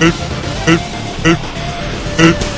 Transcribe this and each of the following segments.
help, help, help, help.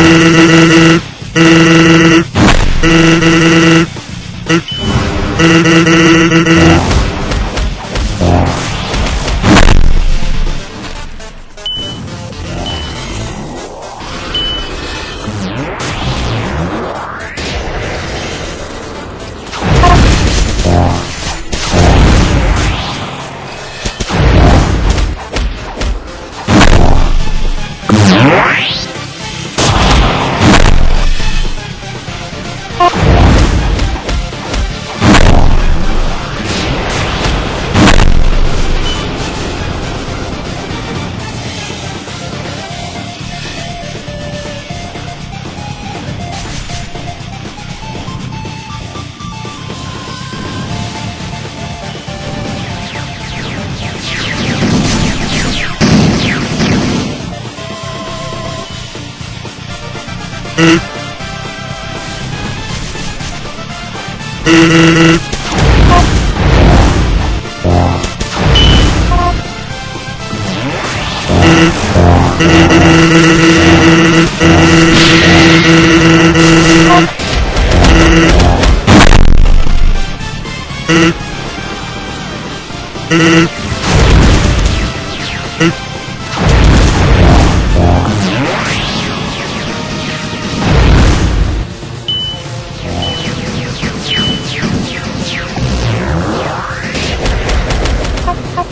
Mm-hmm.